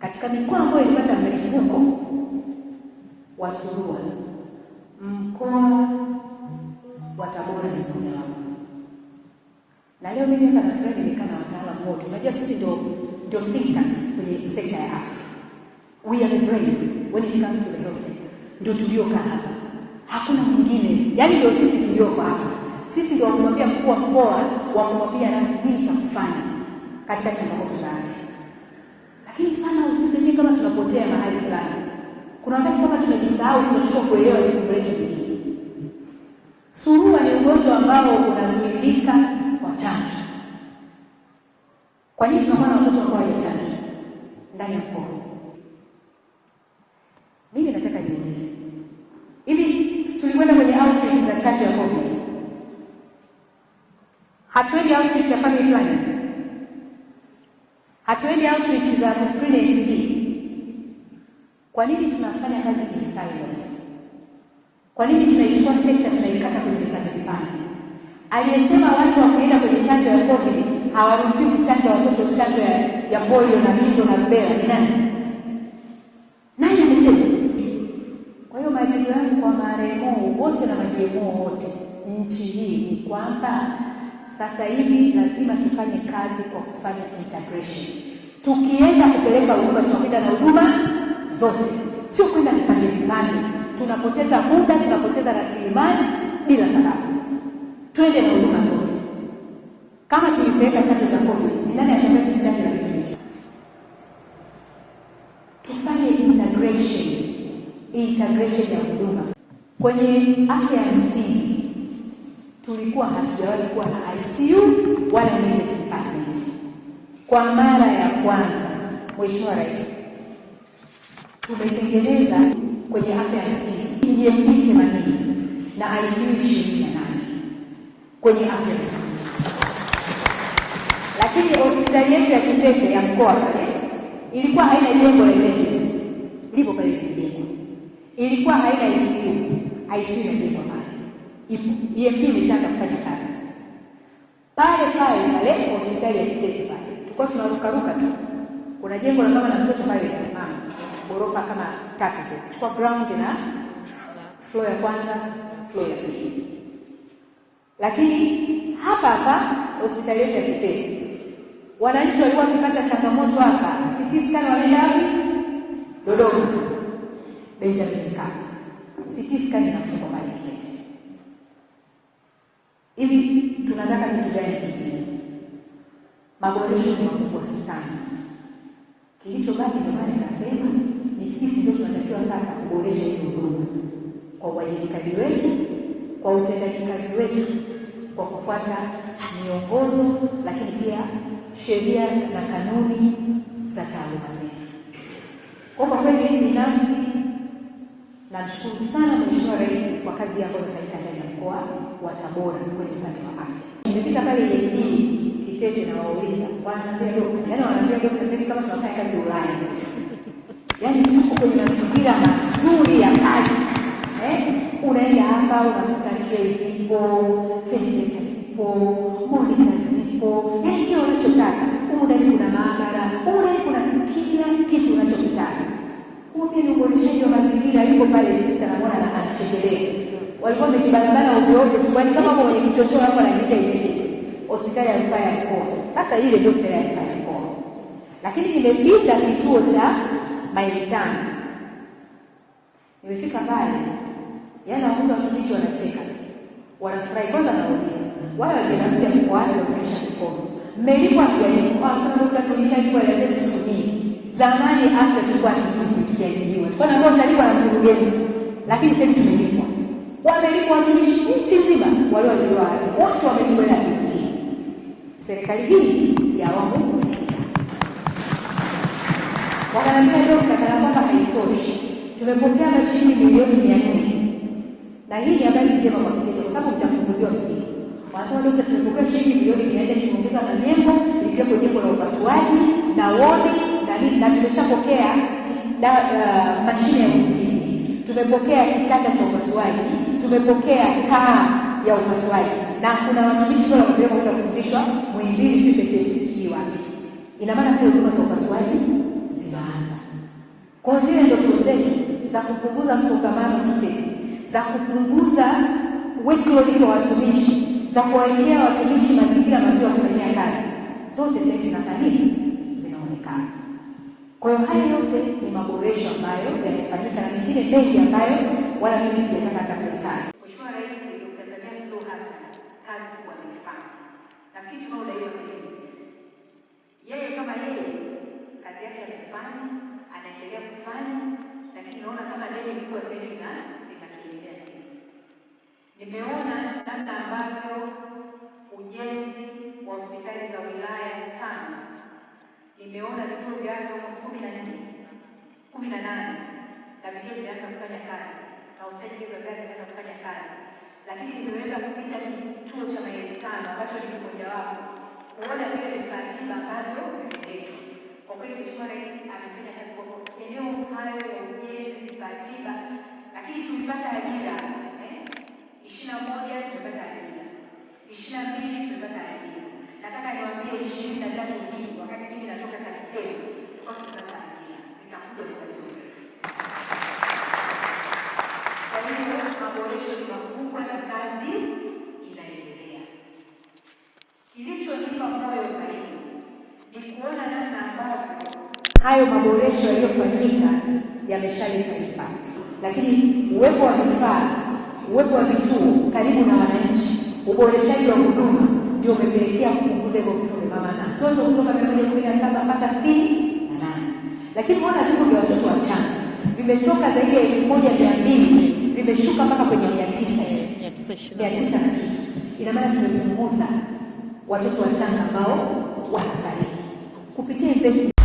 katika mikoa ambayo ilipata mlipuko wa surua, mkoa wa Tabora ni mmoja wao. Na leo mimi hapa nafurahi nimekaa na wataalamu wote. Unajua sisi ndio ndio think tanks kwenye sekta ya afya. We are the brains when it comes to the health sector. Ndio tuliokaa hapa, hakuna mwingine. Yaani ndio sisi tulioko hapa, sisi ndio wakumwambia mkuu wa mkoa, wakumwambia rasi nini cha kufanya katika changamoto za afya. Lakini sana sisi kama tunapotea mahali fulani, kuna wakati kama tunajisahau, tunashindwa kuelewa jukumu letu ni nini. Surua ni ugonjwa ambao unazuilika kwa chanjo. Kwa nini tunakuwa na watoto ambao hawajachanjwa ndani ya mkoa? Mimi nataka niulize, hivi tulikwenda kwenye outreach za chanjo ya COVID, hatuendi outreach ya family planning, hatuendi outreach za kuscreen NCD? Kwa nini tunafanya kazi in silos? Kwa nini tunaichukua sekta tunaikata kwenye vipande vipande? Aliyesema watu wakuenda kwenye chanjo ya COVID hawaruhusiwi kuchanja watoto chanjo ya, ya polio na mizo na rubela ni nani? Nani amesema? Kwa hiyo maagizo yangu kwa maremo wote na majemo wote nchi hii ni kwamba sasa hivi lazima tufanye kazi kwa kufanya integration. Tukienda kupeleka huduma, tunakwenda na huduma zote, sio kwenda vipande vipande. Tunapoteza muda, tunapoteza rasilimali bila sababu. Twende na huduma zote. Kama tulipeleka chanjo za COVID, ni nani atakaye tusichanje na vitu vingine? Tufanye integration, integration ya huduma kwenye afya ya msingi. Tulikuwa hatujawahi kuwa na ICU wala emergency department. Kwa mara ya kwanza, Mheshimiwa Rais, tumetengeneza kwenye afya ya msingi EMD 80 na ICU 28 kwenye afya ya msingi lakini hospitali yetu ya Kitete ya mkoa pale ilikuwa haina jengo la emergency, lipo pale limejengwa. Ilikuwa haina ICU, ICU imejengwa EMD imeshaanza kufanya kazi pale pale pale hospitali ya Kitete pale. Tulikuwa tunarukaruka tu, kuna jengo la mama na mtoto pale linasimama, ghorofa kama tatu zile, chukua ground na floor ya kwanza, floor ya pili. Lakini hapa hapa hospitali yetu ya Kitete wananchi walikuwa wakipata changamoto hapa, CT scan wanaenda wapi? Dodoma, Benjamin Mkapa. CT scan inafungwa pale Kitete. Hivi tunataka kitu gani kingine? Maboresho ni makubwa sana. Kilichobaki ndio maana nikasema ni sisi ndio tunatakiwa sasa kuboresha hizo huduma kwa uwajibikaji wetu, kwa utendaji kazi wetu, kwa kufuata miongozo, lakini pia sheria na kanuni za taaluma zetu. Kwa kwa kweli binafsi namshukuru sana Mheshimiwa Rais kwa kazi ambayo iliyofanyika ndani ya mkoa wa Tabora kwenye upande wa afya. Nimepita pale EMD Kitete na wauliza, dokta, yaani wanaambia dokta, sasa hivi kama tunafanya kazi Ulaya, yaani tuko kwenye mazingira mazuri ya kazi eh? Unaenda hapa unakuta tray zipo, ventilator zipo, monitor zipo, yaani kila unachotaka. Ndani kuna maabara, ndani kuna kila kitu unachokitaka. Huo pia ni uboreshaji wa mazingira. Yuko pale walikuwa wamejibanabana ovyo ovyo tu, kwani kama hapo kwenye kichochoro alafu anaita emergency hospitali ya rufaa ya mkoa. Sasa ile ndio hospitali ya rufaa ya mkoa, lakini nimepita kituo cha maili tano, nimefika pale Yaani wakuta watumishi wanacheka, wanafurahi. Kwanza nauliza wale wageni mpya mko wapi? Wameonyesha mikono, mmelipwa mjalipwa? Wanasema dokta, tulishalipwa hela zetu siku nyingi. Zamani afya tulikuwa hatulipwi tukiajiriwa, tulikuwa naambiwa utalipwa na mkurugenzi, lakini sasa hivi tumelipwa. Wamelipwa watumishi nchi nzima walioajiriwa afya, wote wamelipwa hela kujikimu. Serikali hii ya awamu ya sita wakaniambia, dokta, kana kwamba haitoshi, tumepokea mashilingi milioni mia nne na hii ni habari njema kwa Kiteto kwa sababu mtapunguziwa mzigo. Wanasema dokta, tumepokea shilingi milioni mia nne tumeongeza na jengo likiwepo jengo la upasuaji na wodi na nini, na tumeshapokea uh, mashine ya usingizi, tumepokea kitanda cha upasuaji, tumepokea taa ya upasuaji, na kuna watumishi pale wamepelekwa kwenda kufundishwa Muhimbili, sio KCMC, sijui wapi. Ina maana pale huduma za upasuaji zinaanza. Kwa zile ndoto zetu za kupunguza msongamano Kitete, za kupunguza workload kwa watumishi, za kuwawekea watumishi mazingira mazuri ya kufanyia kazi, zote sasa zinafanya? Zinaonekana. Kwa hiyo haya yote ni maboresho ambayo yamefanyika na mengine mengi ambayo wala mimi sijataka hata kuyataja. Mheshimiwa Rais Dr. Samia Suluhu Hassan kazi kubwa ameifanya. Nafikiri tunaodaiwa sasa sisi. Yeye kama yeye kazi yake amefanya, anaendelea kufanya, lakini naona kama deni kubwa hivi na linatuendelea sisi. Nimeona namna ambavyo ujenzi wa hospitali za wilaya tano nimeona vituo vya afya kumi na nne kumi na nane na vingine vimeanza kufanya kazi na hizo kazi naweza kufanya kazi, lakini nimeweza kupita kituo cha maili tano ambacho ni mojawapo kuona vile vifaa tiba ambavyo. Kwa kweli Mheshimiwa Rais amefanya kazi kwa eneo hayo ya ujenzi, vifaa tiba, lakini tulipata ajira ishirini na moja ajira, ishirini na mbili tumepata ajira. Nataka niwaambie ishirini na tatu hii wakati mimi natoka TAMISEMI tulikuwa tumepata ajira zitakuja muda sio mrefu. Kwa hiyo maboresho ni makubwa na kazi inaendelea. Kilichonipa moyo zaidi ni kuona namna ambavyo hayo maboresho yaliyofanyika yameshaleta impact, lakini uwepo wa vifaa, uwepo wa vituo karibu na wananchi, uboreshaji wa huduma ndio umepelekea kupunguza hivyo vifo vya mama na mtoto kutoka mia moja kumi na saba mpaka sitini na nane. Lakini unaona vifo vya watoto wachanga vimetoka zaidi ya elfu moja mia mbili vimeshuka mpaka kwenye mia tisa mia tisa na kitu. Ina maana tumepunguza watoto wachanga ambao wanafariki kupitia investment